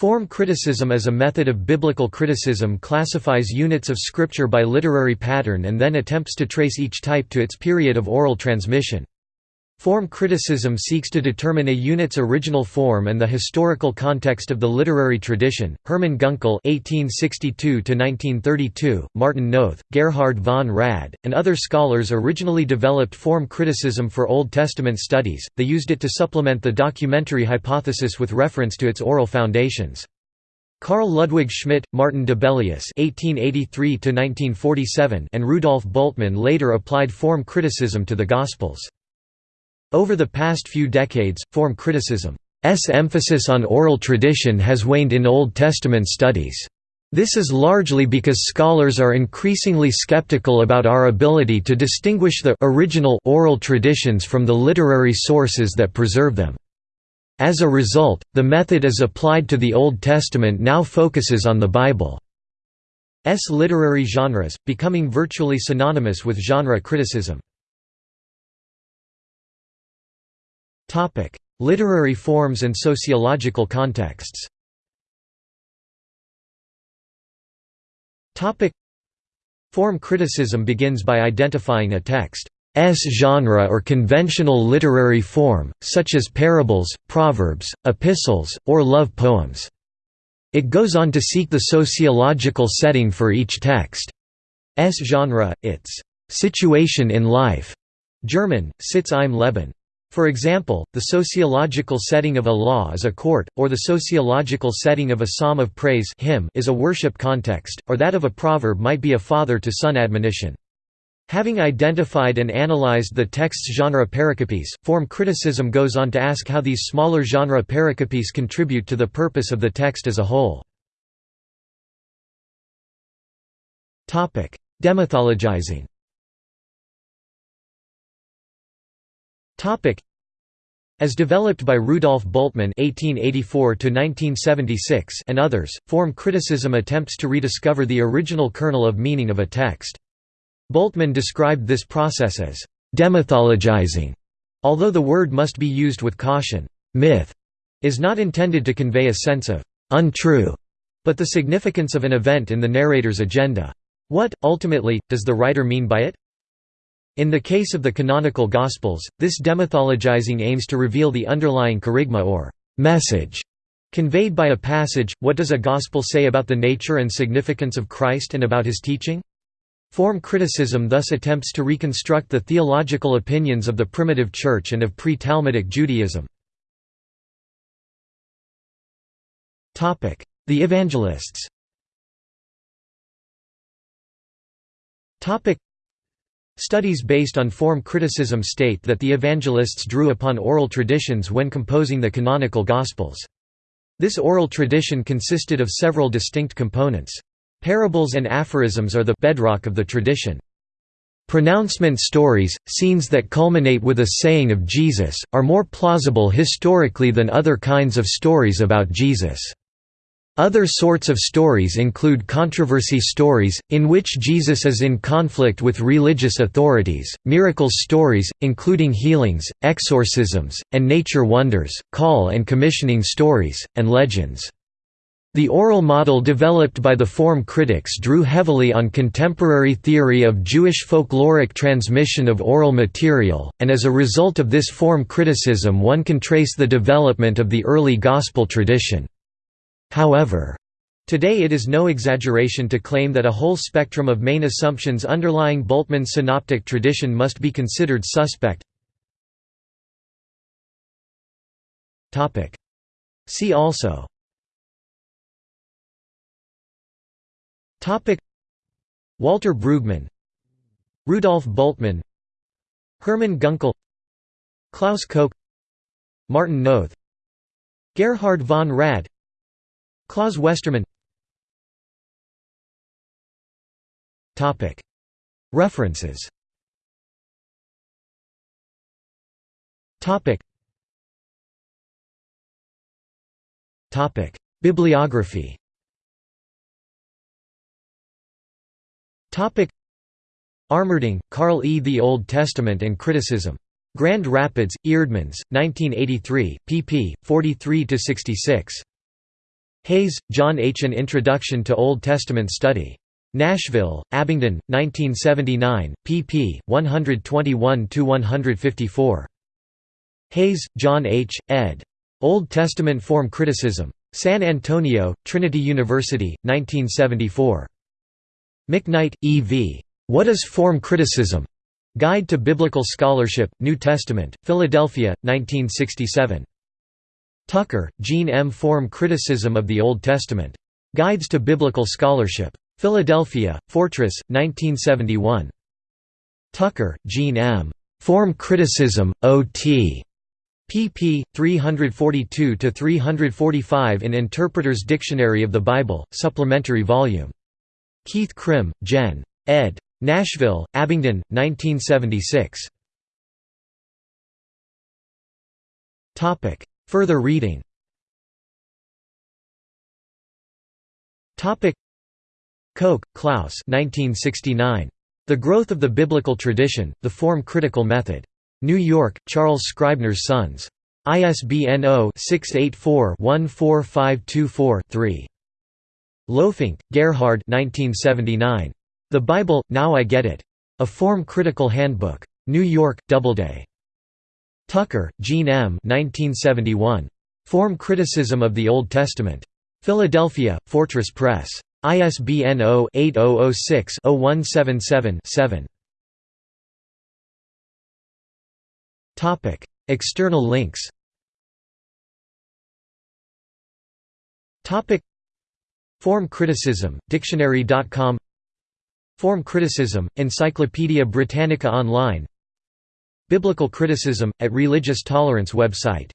Form criticism as a method of biblical criticism classifies units of scripture by literary pattern and then attempts to trace each type to its period of oral transmission. Form criticism seeks to determine a unit's original form and the historical context of the literary tradition. Hermann Gunkel (1862–1932), Martin Noth, Gerhard von Rad, and other scholars originally developed form criticism for Old Testament studies. They used it to supplement the documentary hypothesis with reference to its oral foundations. Karl Ludwig Schmidt, Martin Dibelius (1883–1947), and Rudolf Bultmann later applied form criticism to the Gospels. Over the past few decades, form criticism's emphasis on oral tradition has waned in Old Testament studies. This is largely because scholars are increasingly skeptical about our ability to distinguish the original oral traditions from the literary sources that preserve them. As a result, the method as applied to the Old Testament now focuses on the Bible's literary genres, becoming virtually synonymous with genre criticism. Topic: Literary forms and sociological contexts. Topic: Form criticism begins by identifying a text's genre or conventional literary form, such as parables, proverbs, epistles, or love poems. It goes on to seek the sociological setting for each text's genre, its situation in life. German, Sitz im Leben. For example, the sociological setting of a law is a court, or the sociological setting of a psalm of praise hymn is a worship context, or that of a proverb might be a father-to-son admonition. Having identified and analyzed the text's genre pericopes, form criticism goes on to ask how these smaller genre pericopes contribute to the purpose of the text as a whole. Demythologizing As developed by Rudolf Bultmann (1884–1976) and others, form criticism attempts to rediscover the original kernel of meaning of a text. Bultmann described this process as demythologizing, although the word must be used with caution. Myth is not intended to convey a sense of untrue, but the significance of an event in the narrator's agenda. What, ultimately, does the writer mean by it? In the case of the canonical Gospels, this demythologizing aims to reveal the underlying kerygma or message conveyed by a passage. What does a Gospel say about the nature and significance of Christ and about his teaching? Form criticism thus attempts to reconstruct the theological opinions of the primitive Church and of pre-Talmudic Judaism. The Evangelists Studies based on form criticism state that the evangelists drew upon oral traditions when composing the canonical Gospels. This oral tradition consisted of several distinct components. Parables and aphorisms are the bedrock of the tradition. Pronouncement stories, scenes that culminate with a saying of Jesus, are more plausible historically than other kinds of stories about Jesus. Other sorts of stories include controversy stories, in which Jesus is in conflict with religious authorities, miracles stories, including healings, exorcisms, and nature wonders, call and commissioning stories, and legends. The oral model developed by the form critics drew heavily on contemporary theory of Jewish folkloric transmission of oral material, and as a result of this form criticism one can trace the development of the early Gospel tradition. However, Today it is no exaggeration to claim that a whole spectrum of main assumptions underlying Bultmann's synoptic tradition must be considered suspect. See also. Walter Brueggemann Rudolf Bultmann Hermann Gunkel Klaus Koch Martin Noth Gerhard von Rad Claus Westermann References Bibliography Armerding, Carl E. The Old Testament and Criticism. Grand Rapids, Eerdmans, 1983, pp. 43–66. Hayes, John H. An Introduction to Old Testament Study. Nashville, Abingdon, 1979, pp. 121–154. Hayes, John H., ed. Old Testament Form Criticism. San Antonio, Trinity University, 1974. McKnight, E. V. What is Form Criticism? Guide to Biblical Scholarship, New Testament, Philadelphia, 1967. Tucker, Gene M. Form Criticism of the Old Testament. Guides to Biblical Scholarship. Philadelphia, Fortress, 1971. Tucker, Gene M. Form Criticism, O.T. pp. 342–345 in Interpreter's Dictionary of the Bible, supplementary volume. Keith Crim, Jen. ed. Nashville, Abingdon, 1976. Further reading Koch, Klaus 1969. The Growth of the Biblical Tradition, The Form Critical Method. New York, Charles Scribner's Sons. ISBN 0-684-14524-3. Lohfink, Gerhard 1979. The Bible, Now I Get It. A Form Critical Handbook. New York, Doubleday. Tucker, Gene M. 1971. Form Criticism of the Old Testament. Philadelphia, Fortress Press. ISBN 0-8006-0177-7. External links Form criticism, dictionary.com Form criticism, Encyclopaedia Britannica Online Biblical criticism, at Religious Tolerance website